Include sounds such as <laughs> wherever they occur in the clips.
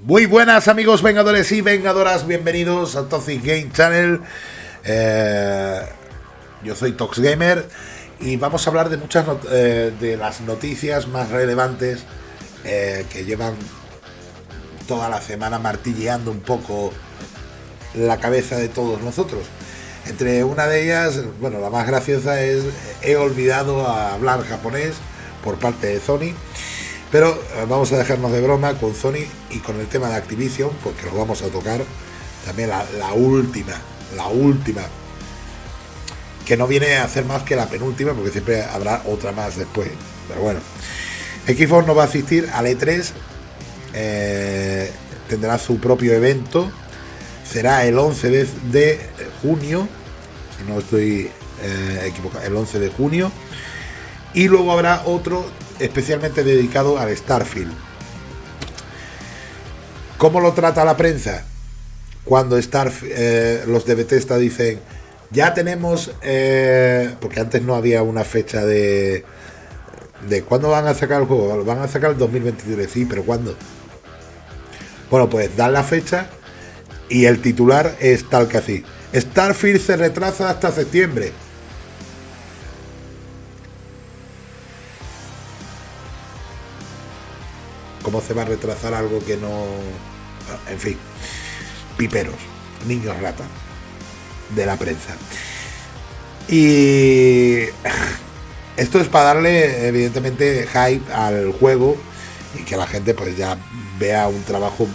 Muy buenas amigos vengadores y vengadoras, bienvenidos a Toxic Game Channel. Eh, yo soy Tox Gamer y vamos a hablar de muchas eh, de las noticias más relevantes eh, que llevan toda la semana martilleando un poco la cabeza de todos nosotros. Entre una de ellas, bueno, la más graciosa es he olvidado hablar japonés por parte de Sony. Pero eh, vamos a dejarnos de broma con Sony y con el tema de Activision, porque lo vamos a tocar. También la, última, la última, que no viene a hacer más que la penúltima, porque siempre habrá otra más después. Pero bueno, Xbox no va a asistir al E3, eh, tendrá su propio evento, será el 11 de, junio, si no estoy eh, equivocado, el 11 de junio, y luego habrá otro especialmente dedicado al Starfield. ¿Cómo lo trata la prensa? Cuando Starfield, eh, los de Bethesda dicen, ya tenemos, eh, porque antes no había una fecha de, de cuándo van a sacar el juego, van a sacar el 2023, sí, pero ¿cuándo? Bueno, pues dan la fecha y el titular es tal que así. Starfield se retrasa hasta septiembre. Cómo se va a retrasar algo que no... En fin, piperos, niños rata de la prensa. Y esto es para darle evidentemente hype al juego y que la gente pues ya vea un trabajo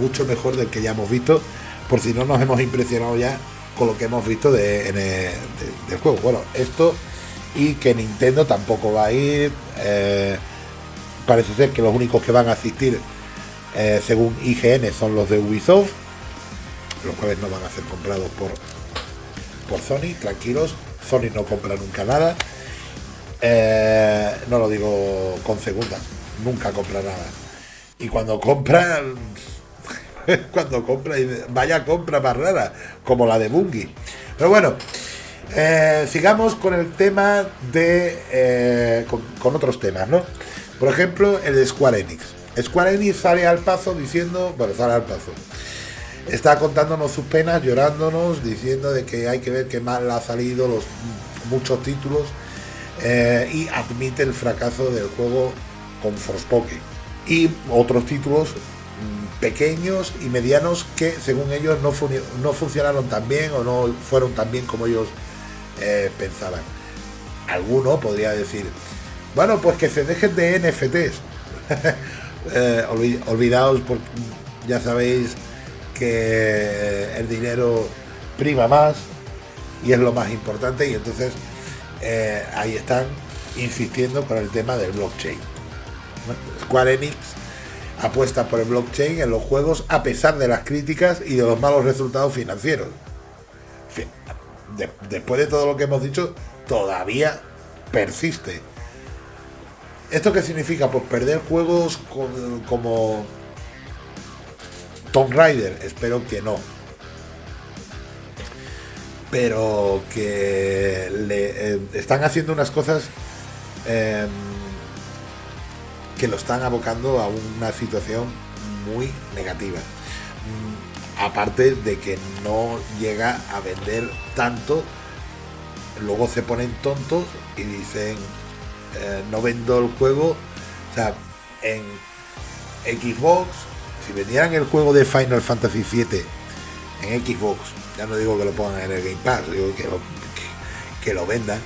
mucho mejor del que ya hemos visto, por si no nos hemos impresionado ya con lo que hemos visto de, del juego. Bueno, esto y que Nintendo tampoco va a ir. Eh, parece ser que los únicos que van a asistir, eh, según IGN, son los de Ubisoft, los cuales no van a ser comprados por, por Sony, tranquilos, Sony no compra nunca nada. Eh, no lo digo con segunda, nunca compra nada. Y cuando compra, <laughs> cuando compra, vaya compra más rara, como la de Bungie. Pero bueno, eh, sigamos con el tema de. con, con, otros temas, ¿no? Por ejemplo, el de Square Enix. Square Enix sale al paso diciendo, bueno, sale al paso. Está contándonos sus penas, llorándonos, diciendo de que hay que ver qué mal ha salido los muchos títulos eh, y admite el fracaso del juego con Forspoken y otros títulos mm, pequeños y medianos que según ellos no, no funcionaron tan bien o no fueron tan bien como ellos eh, pensaban. Alguno podría decir, bueno, pues que se dejen de NFTs. <laughs> eh, olvidaos, porque ya sabéis que el dinero prima más y es lo más importante y entonces eh, ahí están insistiendo con el tema del blockchain. Square Enix apuesta por el blockchain en los juegos a pesar de las críticas y de los malos resultados financieros. después de todo lo que hemos dicho, todavía persiste. ¿Esto qué significa? Pues perder juegos como Tomb Raider. Espero que no. Pero que le eh, están haciendo unas cosas em, que lo están abocando a una situación muy negativa. Mm, aparte de que no llega a vender tanto, luego se ponen tontos y dicen eh, no vendo el juego. O sea, en Xbox, si vendieran el juego de Final Fantasy VII en Xbox, ya no digo que lo pongan en el Game Pass, digo que lo, que, lo vendan,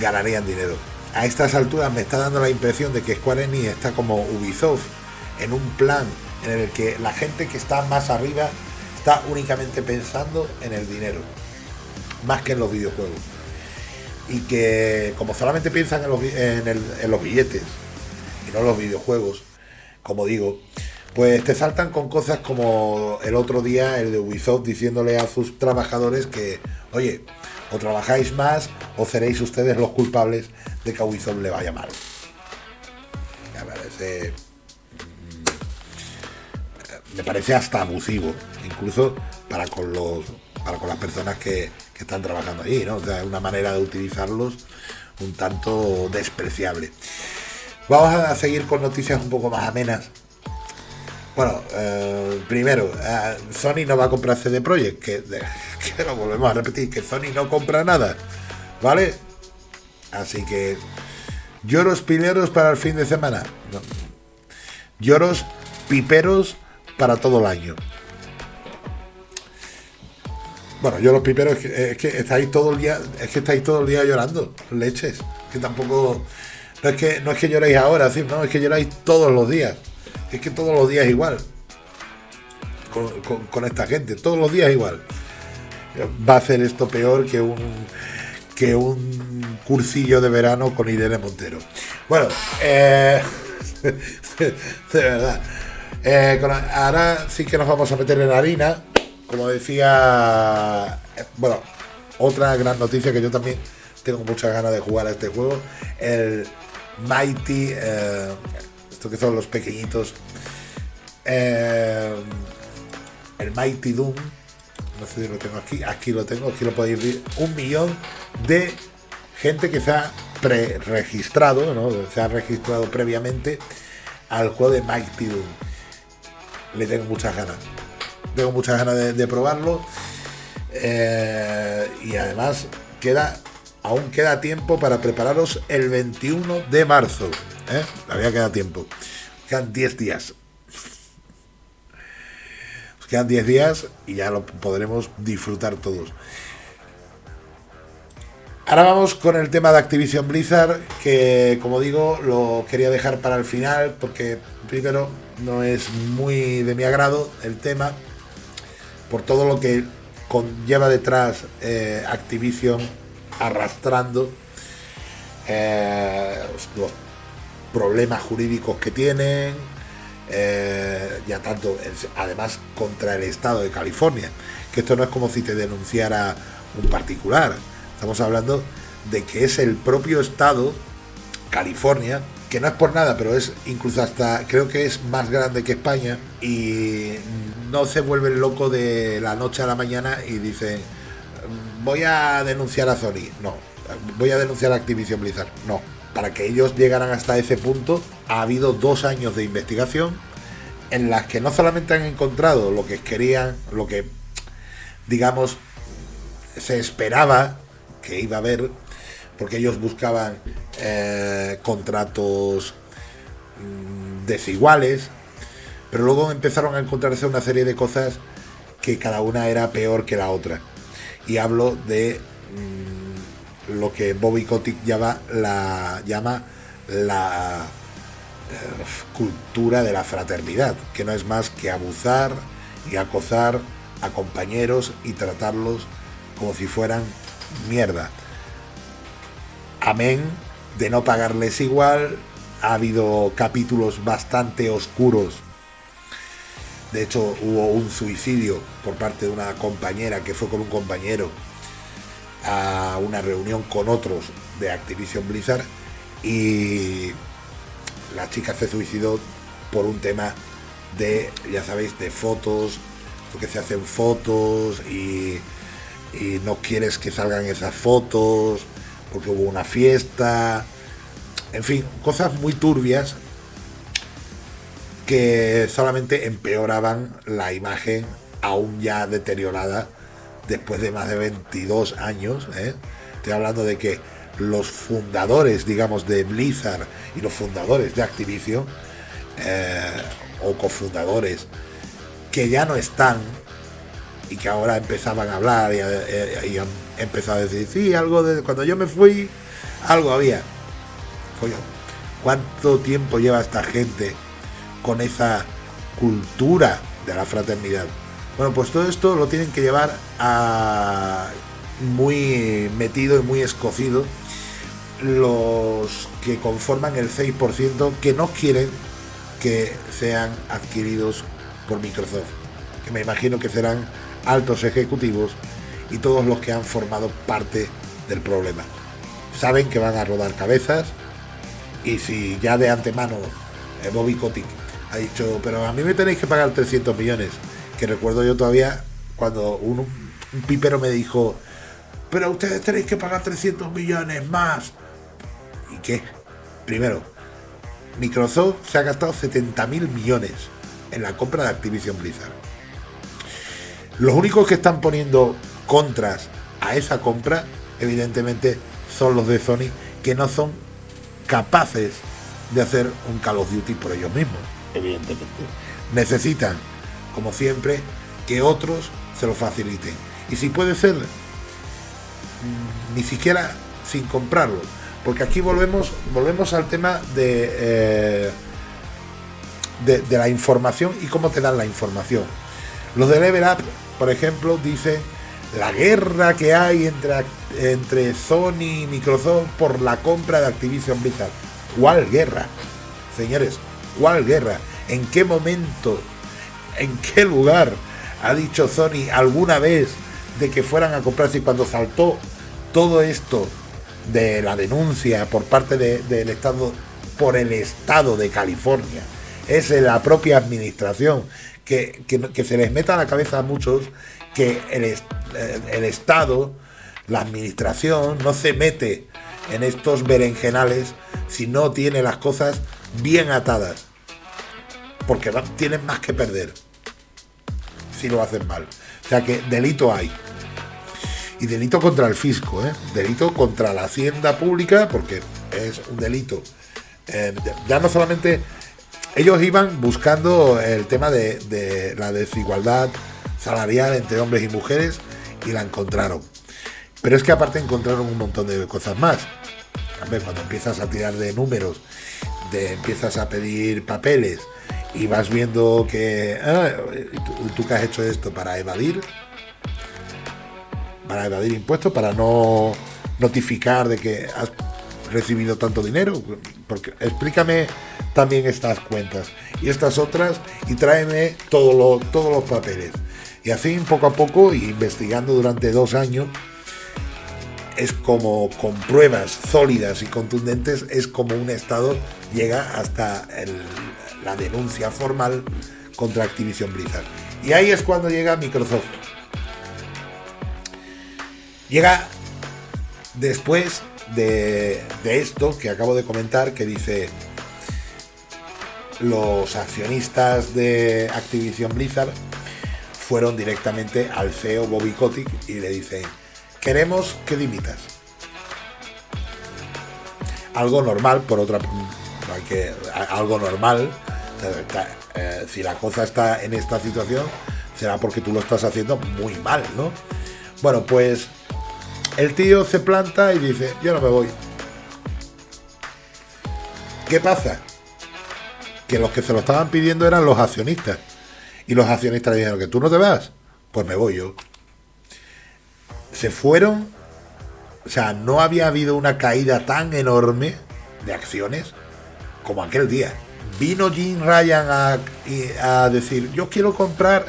ganarían dinero. A estas alturas me está dando la impresión de que Square Enix está como Ubisoft, en un plan en el que la gente que está más arriba está únicamente pensando en el dinero, más que en los videojuegos y que como solamente piensan en los, en, los billetes y no en los videojuegos, como digo, pues te saltan con cosas como el otro día el de Ubisoft diciéndole a sus trabajadores que, oye, o trabajáis más o seréis ustedes los culpables de que a Ubisoft le vaya mal. Me parece, mm, me parece hasta abusivo, incluso para con los para con las personas que, están trabajando ahí, ¿no? O sea, una manera de utilizarlos un tanto despreciable. Vamos a seguir con noticias un poco más amenas. Bueno, eh, primero, eh, Sony no va a comprar CD Projekt, que, <laughs> que lo volvemos a repetir, que Sony no compra nada, ¿vale? Así que lloros pileros para el fin de semana. Lloros piperos para todo el año. Bueno, yo los piperos es que, estáis todo el día, es que estáis todo el día llorando, leches. Que tampoco no es que no es que lloréis ahora, ¿sí? no, es que lloráis todos los días. Es que todos los días igual. Con, esta gente, todos los días igual. Va a hacer esto peor que un que un cursillo de verano con Irene Montero. Bueno, eh, <laughs> de verdad. Eh, ahora sí que nos vamos a meter en harina. Como decía, bueno, otra gran noticia que yo también tengo muchas ganas de jugar a este juego. El Mighty, eh, esto que son los pequeñitos. Eh, el Mighty Doom. No sé si lo tengo aquí. Aquí lo tengo, aquí lo podéis ver. Un millón de gente que se ha pre-registrado, ¿no? se ha registrado previamente al juego de Mighty Doom. Le tengo muchas ganas. Tengo muchas ganas de, probarlo. Eh, y además queda aún queda tiempo para prepararos el 21 de marzo. ¿eh? Todavía queda tiempo. Quedan 10 días. quedan 10 días y ya lo podremos disfrutar todos. Ahora vamos con el tema de Activision Blizzard, que como digo, lo quería dejar para el final, porque primero no es muy de mi agrado el tema, por todo lo que conlleva detrás eh, Activision arrastrando eh, los problemas jurídicos que tienen, eh, ya tanto, además contra el Estado de California, que esto no es como si te denunciara un particular, estamos hablando de que es el propio Estado, California, que no es por nada, pero es incluso hasta, creo que es más grande que España, y no se vuelve loco de la noche a la mañana y dicen, voy a denunciar a Sony. No, voy a denunciar a Activision Blizzard. No, para que ellos llegaran hasta ese punto ha habido dos años de investigación en las que no solamente han encontrado lo que querían, lo que digamos se esperaba que iba a haber, porque ellos buscaban eh, contratos mm, desiguales, pero luego empezaron a encontrarse una serie de cosas que cada una era peor que la otra y hablo de mm, lo que Bobby Kotick llama la, eh, cultura de la fraternidad, que no es más que abusar y acosar a compañeros y tratarlos como si fueran mierda. Amén. De no pagarles igual. Ha habido capítulos bastante oscuros. De hecho, hubo un suicidio por parte de una compañera que fue con un compañero a una reunión con otros de Activision Blizzard y la chica se suicidó por un tema de, ya sabéis, de fotos, porque se hacen fotos y, y no quieres que salgan esas fotos porque hubo una fiesta, en fin, cosas muy turbias que solamente empeoraban la imagen aún ya deteriorada después de más de 22 años. ¿eh? Estoy hablando de que los fundadores, digamos, de Blizzard y los fundadores de Activision, eh, o cofundadores, que ya no están y que ahora empezaban a hablar y, eh, y han empezado a decir, sí, algo de cuando yo me fui, algo había. Coño, ¿cuánto tiempo lleva esta gente con esa cultura de la fraternidad. Bueno, pues todo esto lo tienen que llevar a muy metido y muy escocido los que conforman el 6% que no quieren que sean adquiridos por Microsoft, que me imagino que serán altos ejecutivos y todos los que han formado parte del problema. Saben que van a rodar cabezas y si ya de antemano eh, Bobby Kotick ha dicho, pero a mí me tenéis que pagar 300 millones. Que recuerdo yo todavía cuando un, pipero me dijo, pero ustedes tenéis que pagar 300 millones más. ¿Y qué? Primero, Microsoft se ha gastado 70 mil millones en la compra de Activision Blizzard. Los únicos que están poniendo contras a esa compra, evidentemente, son los de Sony, que no son capaces de hacer un Call of Duty por ellos mismos, evidentemente. Necesitan, como siempre, que otros se lo faciliten. Y si puede ser, mm, ni siquiera sin comprarlo. Porque aquí volvemos, volvemos al tema de, eh, de, de, la información y cómo te dan la información. Los de Level Up, por ejemplo, dicen la guerra que hay entre, entre Sony y Microsoft por la compra de Activision Blizzard. ¿Cuál guerra? Señores, ¿cuál guerra? ¿En qué momento? ¿En qué lugar ha dicho Sony alguna vez de que fueran a comprarse y cuando saltó todo esto de la denuncia por parte del de, Estado, por el Estado de California, es la propia administración que, se les meta a la cabeza a muchos que el, el Estado, la administración, no se mete en estos berenjenales si no tiene las cosas bien atadas. Porque tienen más que perder si lo hacen mal. O sea que delito hay. Y delito contra el fisco, ¿eh? delito contra la hacienda pública, porque es un delito. Eh, ya no solamente ellos iban buscando el tema de, la desigualdad salarial entre hombres y mujeres y la encontraron. Pero es que aparte encontraron un montón de cosas más. cuando empiezas a tirar de números, de, empiezas a pedir papeles y vas viendo que ah, tú, tú que has hecho esto para evadir, para evadir impuestos, para no notificar de que has recibido tanto dinero. Porque explícame también estas cuentas y estas otras y tráeme todo lo, todos los papeles. Y así poco a poco, investigando durante dos años, es como con pruebas sólidas y contundentes, es como un Estado llega hasta la denuncia formal contra Activision Blizzard. Y ahí es cuando llega Microsoft. Llega después de, esto que acabo de comentar, que dice los accionistas de Activision Blizzard fueron directamente al CEO Bobby Kotick y le dicen, queremos que dimitas. Algo normal, por otra algo normal. Eh, si la cosa está en esta situación, será porque tú lo estás haciendo muy mal, ¿no? Bueno, pues el tío se planta y dice, yo no me voy. ¿Qué pasa? Que los que se lo estaban pidiendo eran los accionistas. Y los accionistas dijeron que tú no te vas, pues me voy yo. Se fueron, o sea, no había habido una caída tan enorme de acciones como aquel día. Vino Jim Ryan a, a decir, yo quiero comprar.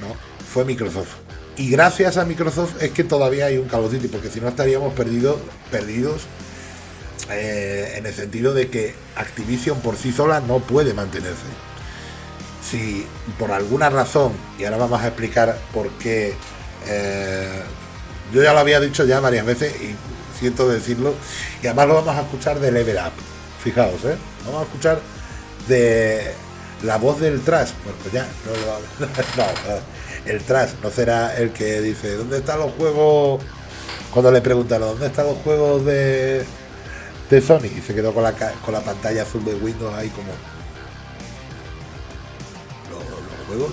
No, fue Microsoft. Y gracias a Microsoft es que todavía hay un Call of porque si no estaríamos perdido, perdidos eh, en el sentido de que Activision por sí sola no puede mantenerse. Si por alguna razón, y ahora vamos a explicar por qué, eh, yo ya lo había dicho ya varias veces y siento decirlo, y además lo vamos a escuchar de Level Up, fijaos, ¿eh? vamos a escuchar de la voz del trash, bueno, pues ya, no, <laughs> no, el trash no será el que dice, ¿dónde están los juegos? Cuando le preguntaron, ¿dónde están los juegos de, de Sony? Y se quedó con la, con la pantalla azul de Windows ahí como juegos.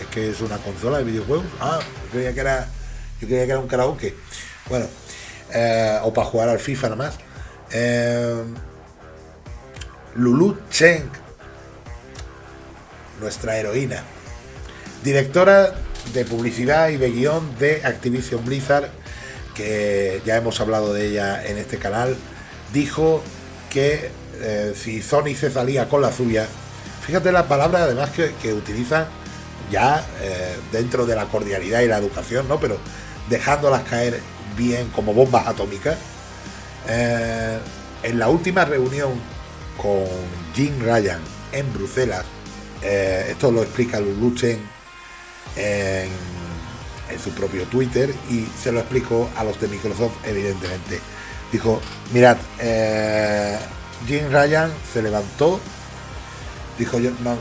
Es que es una consola de videojuegos. Ah, yo creía que era, yo creía que era un karaoke. Bueno, eh, o para jugar al FIFA nada más. Eh, Lulu Cheng, nuestra heroína, directora de publicidad y de guion de Activision Blizzard, que ya hemos hablado de ella en este canal, dijo que eh, si Sony se salía con la suya, Fíjate la palabra además que, que utiliza ya eh, dentro de la cordialidad y la educación, ¿no? Pero dejándolas caer bien como bombas atómicas. Eh, en la última reunión con Jim Ryan en Bruselas, esto lo explica Lulu en, su propio Twitter y se lo explico a los de Microsoft, evidentemente. Dijo, mirad, Jim Ryan se levantó dijo yo, no,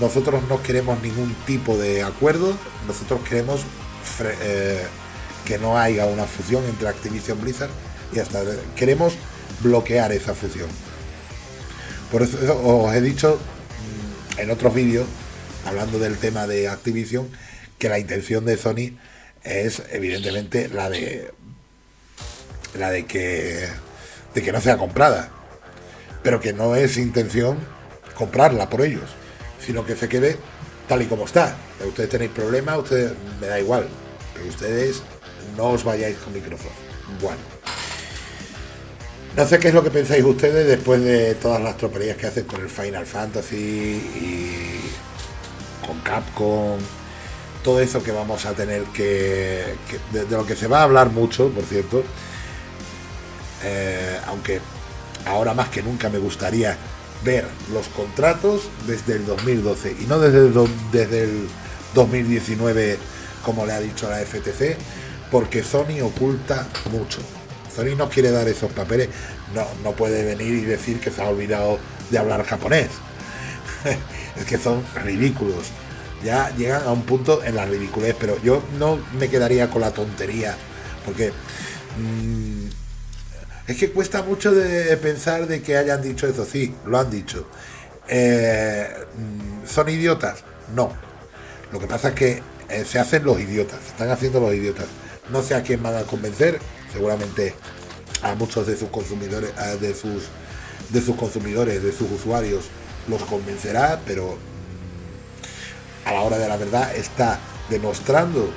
nosotros no queremos ningún tipo de acuerdo, nosotros queremos eh, que no haya una fusión entre Activision Blizzard y hasta queremos bloquear esa fusión. Por eso os he dicho mm, en otros vídeos, hablando del tema de Activision, que la intención de Sony es evidentemente la de la de que de que no sea comprada, pero que no es intención comprarla por ellos, sino que se quede tal y como está. Ustedes tenéis problemas, ustedes me da igual, pero ustedes no os vayáis con Microsoft. Bueno. No sé qué es lo que pensáis ustedes después de todas las troperías que hacen con el Final Fantasy y con Capcom, todo eso que vamos a tener que, de, lo que se va a hablar mucho, por cierto, eh, aunque ahora más que nunca me gustaría ver los contratos desde el 2012 y no desde el, desde el 2019 como le ha dicho la FTC, porque Sony oculta mucho. Sony no quiere dar esos papeles, no, no puede venir y decir que se ha olvidado de hablar japonés. <laughs> es que son ridículos. Ya llegan a un punto en la ridiculez, pero yo no me quedaría con la tontería, porque mm, es que cuesta mucho de pensar de que hayan dicho eso. Sí, lo han dicho. Eh, ¿Son idiotas? No. Lo que pasa es que eh, se hacen los idiotas, están haciendo los idiotas. No sé a quién van a convencer, seguramente a muchos de sus consumidores, de sus de sus consumidores, de sus usuarios, los convencerá, pero a la hora de la verdad está demostrando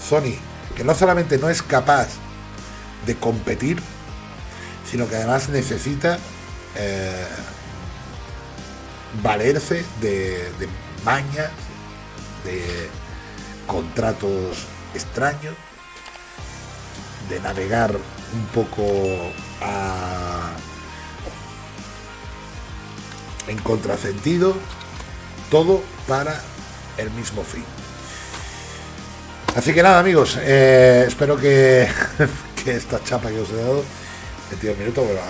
Sony que no solamente no es capaz de competir, sino que además necesita eh, valerse de, de mañas, de contratos extraños, de navegar un poco en contrasentido, todo para el mismo fin. Así que nada amigos, eh, espero que, <laughs> esta chapa que os he dado, 22 minutos, bueno,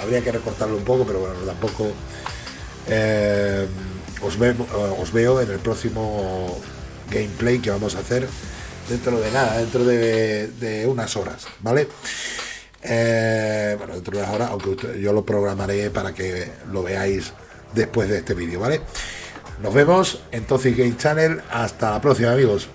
habría que recortarlo un poco, pero bueno, tampoco eh, os, os veo en el próximo gameplay que vamos a hacer dentro de nada, dentro de, unas horas, ¿vale? Eh, bueno, dentro de unas horas, aunque yo lo programaré para que lo veáis después de este vídeo, ¿vale? Nos vemos en Toxic Game Channel. Hasta la próxima, amigos.